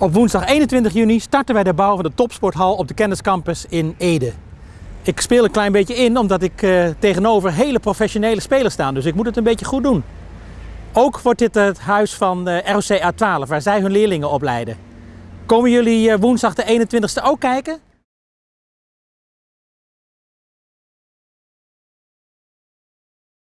Op woensdag 21 juni starten wij de bouw van de topsporthal op de kenniscampus in Ede. Ik speel een klein beetje in omdat ik uh, tegenover hele professionele spelers sta, dus ik moet het een beetje goed doen. Ook wordt dit het huis van eh, uh, ROC A12, waar zij hun leerlingen opleiden. Komen jullie eh, woensdag de 21ste ook kijken?